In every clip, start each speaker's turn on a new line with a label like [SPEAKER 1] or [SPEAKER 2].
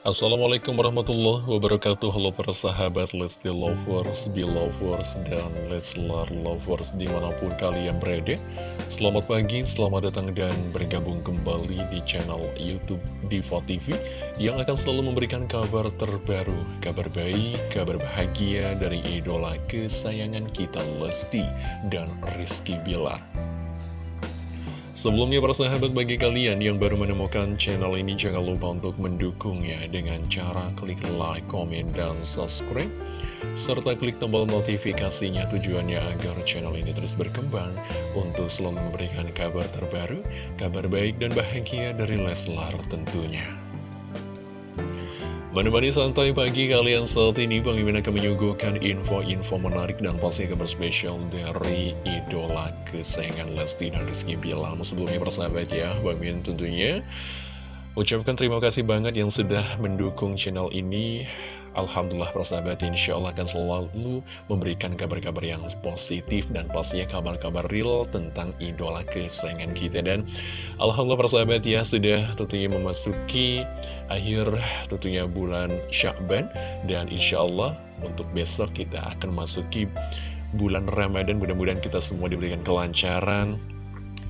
[SPEAKER 1] Assalamualaikum warahmatullahi wabarakatuh. Halo para sahabat Lesti Lovers, Belovers, dan Leslar Lovers di mana pun kalian berada. Selamat pagi, selamat datang dan bergabung kembali di channel Youtube Diva TV Yang akan selalu memberikan kabar terbaru, kabar baik, kabar bahagia dari idola kesayangan kita Lesti dan Rizky Bilar Sebelumnya para sahabat bagi kalian yang baru menemukan channel ini jangan lupa untuk mendukungnya dengan cara klik like, komen, dan subscribe serta klik tombol notifikasinya tujuannya agar channel ini terus berkembang untuk selalu memberikan kabar terbaru, kabar baik dan bahagia dari Leslar tentunya. Menemani santai pagi kalian saat ini Bang Mimin akan menyuguhkan info-info menarik dan pasti kabar spesial dari idola kesayangan Lesti dan Rizky Bilar. Sebelumnya persahabat ya, Bang Mimin tentunya Ucapkan terima kasih banget yang sudah mendukung channel ini. Alhamdulillah persahabat insya Allah akan selalu memberikan kabar-kabar yang positif dan pastinya kabar-kabar real tentang idola kesayangan kita. Dan Alhamdulillah persahabat ya sudah tentunya memasuki akhir tentunya bulan Syakban. Dan insya Allah untuk besok kita akan masuki bulan Ramadan. Mudah-mudahan kita semua diberikan kelancaran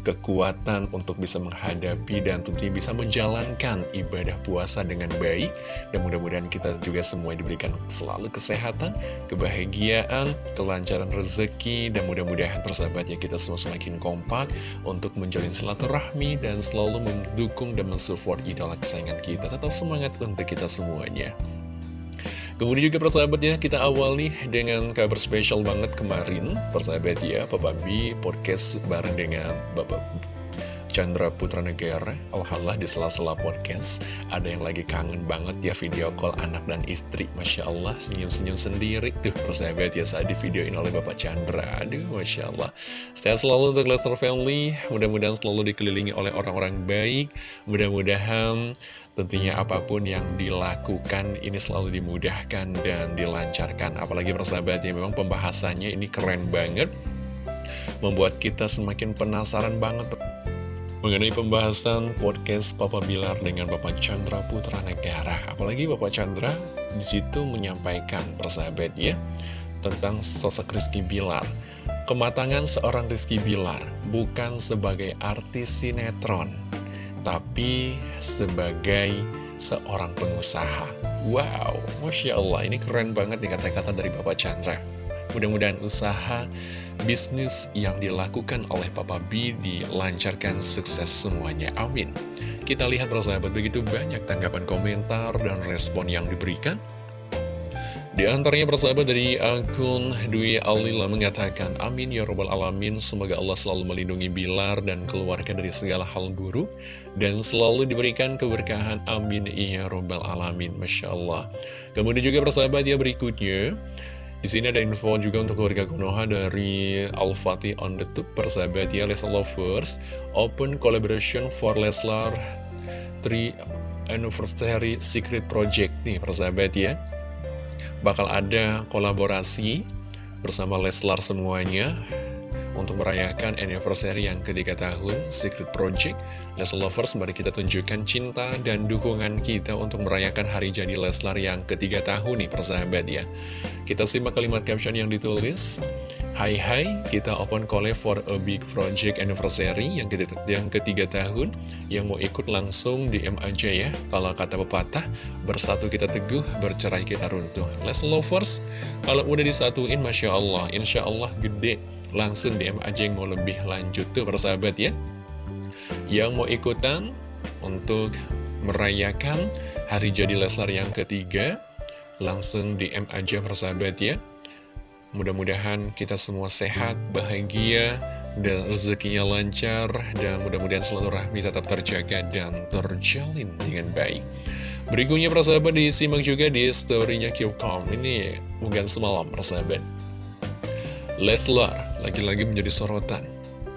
[SPEAKER 1] kekuatan untuk bisa menghadapi dan tentunya bisa menjalankan ibadah puasa dengan baik. Dan mudah-mudahan kita juga semua diberikan selalu kesehatan, kebahagiaan, kelancaran rezeki dan mudah-mudahan persahabatnya kita semua semakin kompak untuk menjalin silaturahmi dan selalu mendukung dan mensupport idola kesayangan kita. Tetap semangat untuk kita semuanya Kemudian juga persahabat ya, kita awali dengan kabar spesial banget kemarin, persahabat ya, Papa B podcast bareng dengan Bapak Chandra Putra Negara Alhamdulillah di sela-sela podcast Ada yang lagi kangen banget ya video call anak dan istri. Masya Allah senyum-senyum sendiri Tuh persahabat ya saat di videoin oleh Bapak Chandra. Aduh Masya Allah. Sehat selalu untuk Lester Family. Mudah-mudahan selalu dikelilingi oleh orang-orang baik. Mudah-mudahan tentunya apa pun yang dilakukan ini selalu dimudahkan dan dilancarkan Apalagi persahabat ya memang pembahasannya ini keren banget Membuat kita semakin penasaran banget mengenai pembahasan podcast Papa Bilar dengan Bapak Chandra Putra Negara. Apalagi Bapak Chandra di situ menyampaikan persahabat ya tentang sosok Rizky Bilar. Kematangan seorang Rizky Bilar bukan sebagai artis sinetron, tapi sebagai seorang pengusaha. Wow, Masya Allah, ini keren banget nih kata-kata dari Bapak Chandra. Mudah-mudahan usaha bisnis yang dilakukan oleh Papa B dilancarkan sukses semuanya. Amin. Kita lihat persahabat begitu banyak tanggapan komentar dan respon yang diberikan. Di antaranya persahabat dari akun Dwi Alila mengatakan, Amin ya robbal alamin, semoga Allah selalu melindungi Bilar dan keluarga dari segala hal buruk, dan selalu diberikan keberkahan, amin ya robbal alamin, Masya Allah. Kemudian juga persahabat ya berikutnya, di sini ada info juga untuk keluarga Konoha dari Al-Fatih on the Tube. Persahabat ya Leslar Lovers Open Collaboration for Leslar 3 Anniversary Secret Project nih persahabat ya Bakal ada kolaborasi bersama Leslar semuanya untuk merayakan anniversary yang ketiga tahun Secret Project. Leslar Lovers mari kita tunjukkan cinta dan dukungan kita untuk merayakan hari jadi Leslar yang ketiga tahun nih persahabat ya. Kita simak kalimat caption yang ditulis Hai hai, kita open collab for a big project anniversary yang ketiga, yang ketiga tahun. Yang mau ikut langsung DM aja ya. Kalau kata pepatah, bersatu kita teguh, bercerai kita runtuh. Let's lovers, kalau udah disatuin Masya Allah, Insya Allah gede. Langsung DM aja yang mau lebih lanjut tuh persahabat ya. Yang mau ikutan untuk merayakan hari jadi Leslar yang ketiga langsung DM aja persahabat ya. Mudah-mudahan kita semua sehat, bahagia, dan rezekinya lancar, dan mudah-mudahan selalu rahmi tetap terjaga dan terjalin dengan baik. Berikutnya persahabat disimak juga di storynya Qcom ini bukan semalam persahabat. Leslar lagi-lagi menjadi sorotan,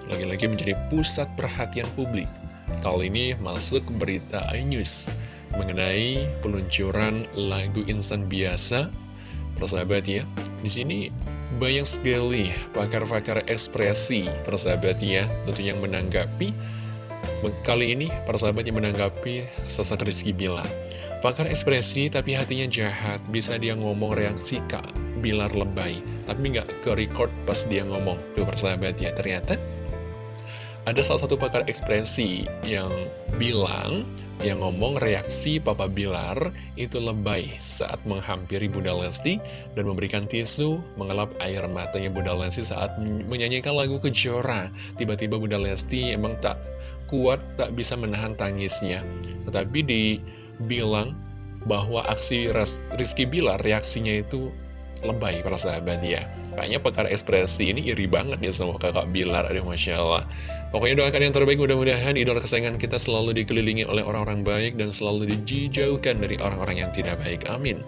[SPEAKER 1] lagi-lagi menjadi pusat perhatian publik. Kali ini masuk berita iNews mengenai peluncuran lagu insan biasa. Persahabat ya, di sini banyak sekali pakar-pakar ekspresi persahabat ya, tentu yang menanggapi. Kali ini persahabat yang menanggapi sosok Rizky Bilar. Pakar ekspresi tapi hatinya jahat, bisa dia ngomong reaksi Kak Bilar lebay, tapi nggak ke record pas dia ngomong. Tuh persahabat ya, ternyata ada salah satu pakar ekspresi yang bilang, yang ngomong reaksi Papa Bilar itu lebay saat menghampiri Bunda Lesti dan memberikan tisu mengelap air matanya Bunda Lesti saat menyanyikan lagu Kejora. Tiba-tiba Bunda Lesti emang tak kuat, tak bisa menahan tangisnya. Tetapi dibilang bahwa aksi Rizky Bilar reaksinya itu lebay para sahabat ya. Kayaknya pakar ekspresi ini iri banget ya sama kakak Bilar, aduh Masya Allah. Pokoknya doakan yang terbaik, mudah-mudahan idola kesayangan kita selalu dikelilingi oleh orang-orang baik dan selalu dijauhkan dari orang-orang yang tidak baik. Amin.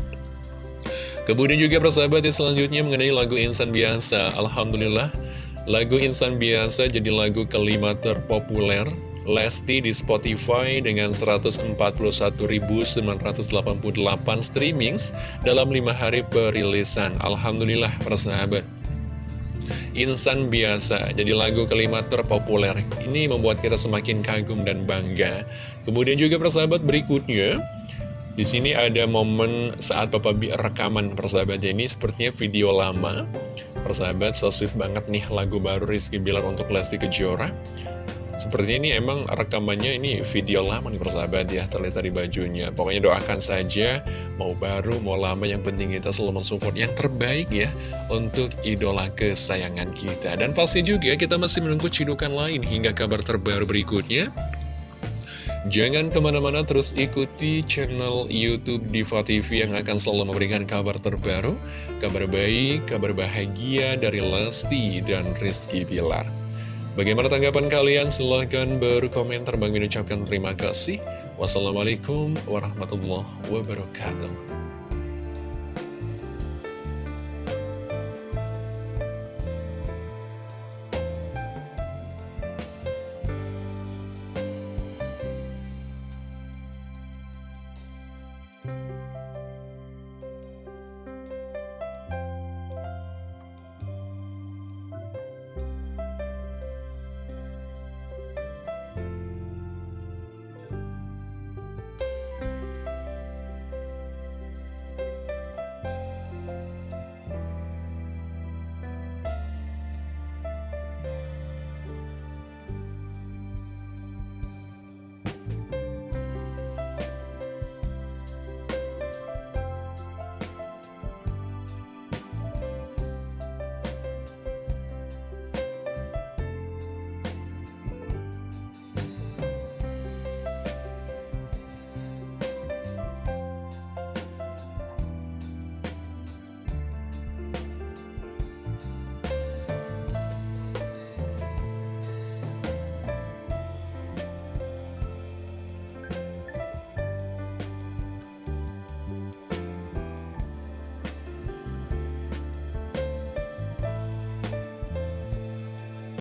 [SPEAKER 1] Kemudian juga persahabat ya selanjutnya mengenai lagu Insan Biasa. Alhamdulillah, lagu Insan Biasa jadi lagu kelima terpopuler Lesti di Spotify dengan 141.988 streamings dalam 5 hari perilisan. Alhamdulillah persahabat. Insan biasa jadi lagu kelima terpopuler. Ini membuat kita semakin kagum dan bangga. Kemudian juga persahabat berikutnya di sini ada momen saat Papa B rekaman persahabatnya ini sepertinya video lama. Persahabat, so sweet banget nih lagu baru Rizky Bilar untuk Lesti Kejora. Seperti ini emang rekamannya ini video lama nih persahabat ya terlihat di bajunya. Pokoknya doakan saja mau baru mau lama yang penting kita selalu mensupport yang terbaik ya Untuk idola kesayangan kita. Dan pasti juga kita masih menunggu cidukan lain hingga kabar terbaru berikutnya. Jangan ke mana-mana terus ikuti channel Youtube Diva TV yang akan selalu memberikan kabar terbaru, kabar baik, kabar bahagia dari Lesti dan Rizky Bilar. Bagaimana tanggapan kalian? Silahkan berkomentar. Bang ucapkan terima kasih. Wassalamualaikum warahmatullahi wabarakatuh.